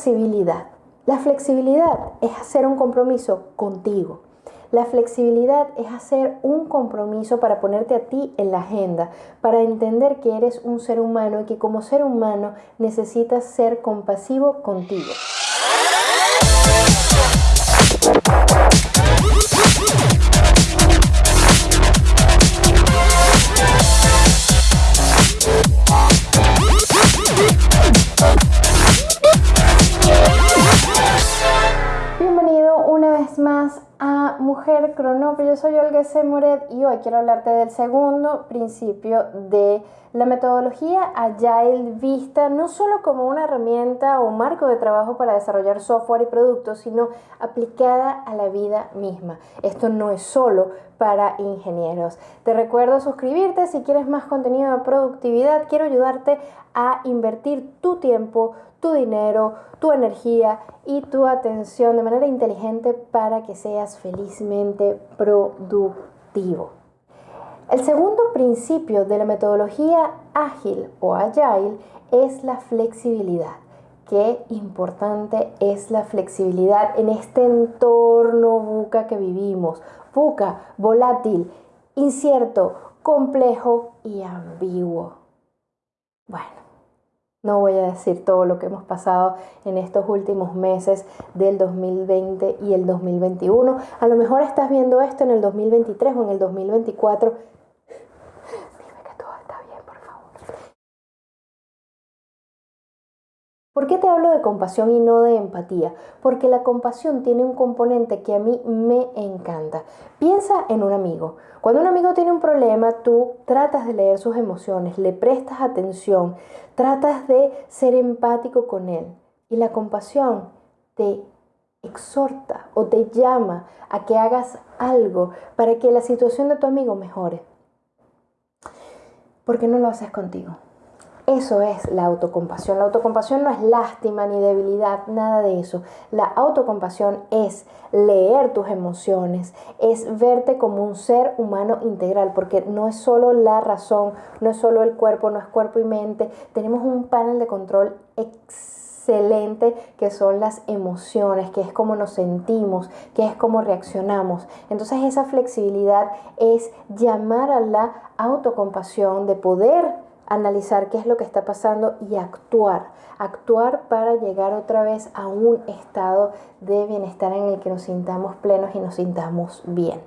Flexibilidad. La flexibilidad es hacer un compromiso contigo. La flexibilidad es hacer un compromiso para ponerte a ti en la agenda, para entender que eres un ser humano y que como ser humano necesitas ser compasivo contigo. Mujer Cronopio, yo soy Olga C. Moret y hoy quiero hablarte del segundo principio de la metodología Agile vista no solo como una herramienta o marco de trabajo para desarrollar software y productos, sino aplicada a la vida misma. Esto no es solo para ingenieros. Te recuerdo suscribirte si quieres más contenido de productividad. Quiero ayudarte a invertir tu tiempo, tu dinero, tu energía y tu atención de manera inteligente para que seas felizmente productivo. El segundo principio de la metodología ágil o agile es la flexibilidad. Qué importante es la flexibilidad en este entorno buca que vivimos. Buca, volátil, incierto, complejo y ambiguo. Bueno, no voy a decir todo lo que hemos pasado en estos últimos meses del 2020 y el 2021. A lo mejor estás viendo esto en el 2023 o en el 2024. Dime que todo está bien, por favor. ¿Por qué te hablo de compasión y no de empatía? Porque la compasión tiene un componente que a mí me encanta. Piensa en un amigo. Cuando un amigo tiene un problema, tú tratas de leer sus emociones, le prestas atención, tratas de ser empático con él. Y la compasión te exhorta o te llama a que hagas algo para que la situación de tu amigo mejore. ¿Por qué no lo haces contigo? Eso es la autocompasión. La autocompasión no es lástima ni debilidad, nada de eso. La autocompasión es leer tus emociones, es verte como un ser humano integral, porque no es solo la razón, no es solo el cuerpo, no es cuerpo y mente. Tenemos un panel de control excelente que son las emociones, que es como nos sentimos, que es como reaccionamos. Entonces esa flexibilidad es llamar a la autocompasión de poder analizar qué es lo que está pasando y actuar. Actuar para llegar otra vez a un estado de bienestar en el que nos sintamos plenos y nos sintamos bien.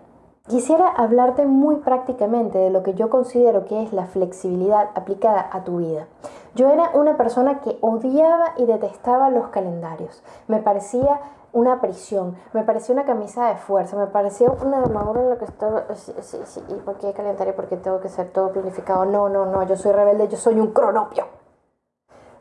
Quisiera hablarte muy prácticamente de lo que yo considero que es la flexibilidad aplicada a tu vida. Yo era una persona que odiaba y detestaba los calendarios. Me parecía una prisión, me parecía una camisa de fuerza, me parecía una armadura en la que estaba, sí, sí, sí, ¿y por qué calendario? Porque tengo que ser todo planificado. No, no, no, yo soy rebelde, yo soy un cronopio.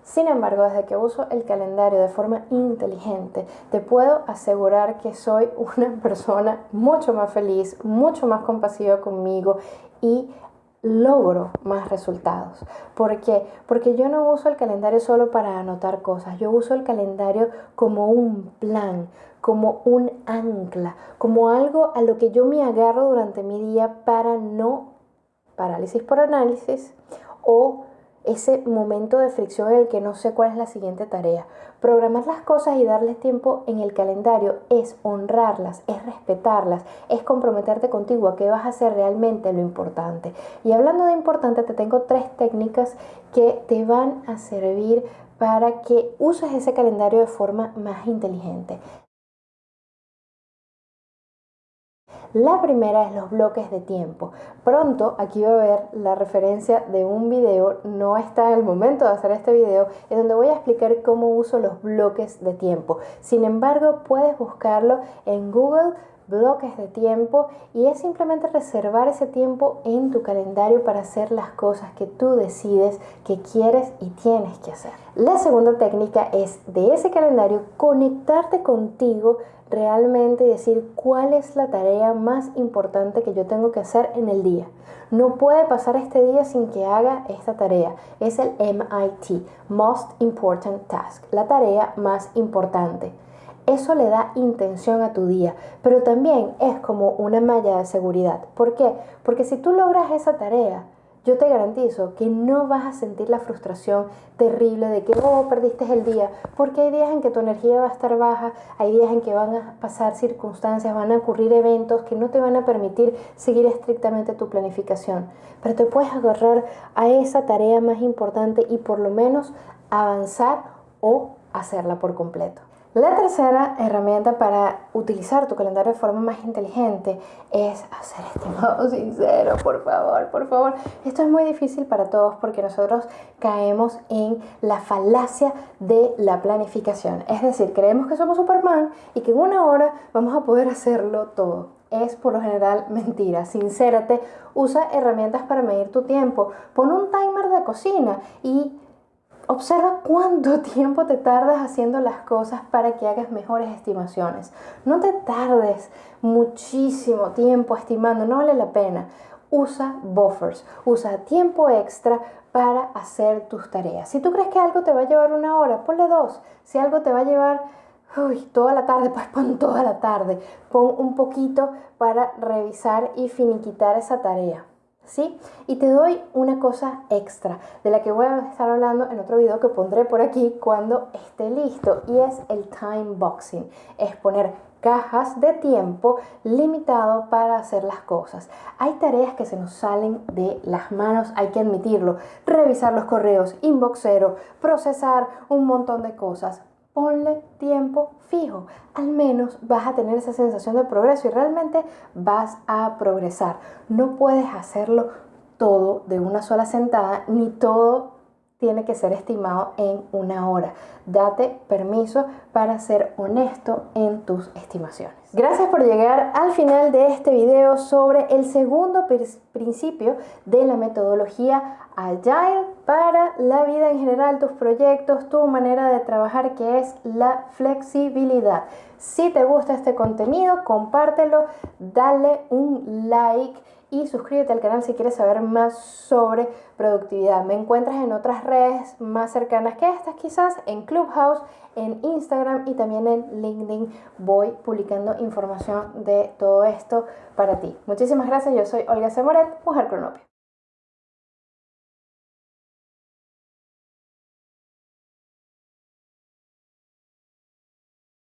Sin embargo, desde que uso el calendario de forma inteligente, te puedo asegurar que soy una persona mucho más feliz, mucho más compasiva conmigo y logro más resultados. ¿Por qué? Porque yo no uso el calendario solo para anotar cosas, yo uso el calendario como un plan, como un ancla, como algo a lo que yo me agarro durante mi día para no parálisis por análisis o ese momento de fricción en el que no sé cuál es la siguiente tarea. Programar las cosas y darles tiempo en el calendario es honrarlas, es respetarlas, es comprometerte contigo a que vas a hacer realmente lo importante. Y hablando de importante, te tengo tres técnicas que te van a servir para que uses ese calendario de forma más inteligente. La primera es los bloques de tiempo. Pronto aquí va a ver la referencia de un video, no está en el momento de hacer este video, en donde voy a explicar cómo uso los bloques de tiempo. Sin embargo, puedes buscarlo en Google bloques de tiempo y es simplemente reservar ese tiempo en tu calendario para hacer las cosas que tú decides que quieres y tienes que hacer. La segunda técnica es de ese calendario conectarte contigo realmente decir cuál es la tarea más importante que yo tengo que hacer en el día. No puede pasar este día sin que haga esta tarea. Es el MIT, Most Important Task, la tarea más importante. Eso le da intención a tu día, pero también es como una malla de seguridad. ¿Por qué? Porque si tú logras esa tarea, yo te garantizo que no vas a sentir la frustración terrible de que, oh, perdiste el día, porque hay días en que tu energía va a estar baja, hay días en que van a pasar circunstancias, van a ocurrir eventos que no te van a permitir seguir estrictamente tu planificación, pero te puedes agarrar a esa tarea más importante y por lo menos avanzar o hacerla por completo. La tercera herramienta para utilizar tu calendario de forma más inteligente es hacer estimado sincero, por favor, por favor. Esto es muy difícil para todos porque nosotros caemos en la falacia de la planificación. Es decir, creemos que somos Superman y que en una hora vamos a poder hacerlo todo es por lo general mentira. Sincérate, usa herramientas para medir tu tiempo. Pon un timer de cocina y Observa cuánto tiempo te tardas haciendo las cosas para que hagas mejores estimaciones. No te tardes muchísimo tiempo estimando, no vale la pena. Usa buffers, usa tiempo extra para hacer tus tareas. Si tú crees que algo te va a llevar una hora, ponle dos. Si algo te va a llevar toda la tarde, pues pon toda la tarde. Pon un poquito para revisar y finiquitar esa tarea. ¿Sí? Y te doy una cosa extra de la que voy a estar hablando en otro video que pondré por aquí cuando esté listo y es el time boxing, es poner cajas de tiempo limitado para hacer las cosas. Hay tareas que se nos salen de las manos, hay que admitirlo. Revisar los correos, inboxero, procesar un montón de cosas ponle tiempo fijo. Al menos vas a tener esa sensación de progreso y realmente vas a progresar. No puedes hacerlo todo de una sola sentada, ni todo tiene que ser estimado en una hora. Date permiso para ser honesto en tus estimaciones. Gracias por llegar al final de este video sobre el segundo principio de la metodología Agile para la vida en general, tus proyectos, tu manera de trabajar, que es la flexibilidad. Si te gusta este contenido, compártelo, dale un like y suscríbete al canal si quieres saber más sobre productividad. Me encuentras en otras redes más cercanas que estas, quizás en Clubhouse, en Instagram y también en LinkedIn. Voy publicando información de todo esto para ti. Muchísimas gracias, yo soy Olga Semoret, Mujer Cronopia.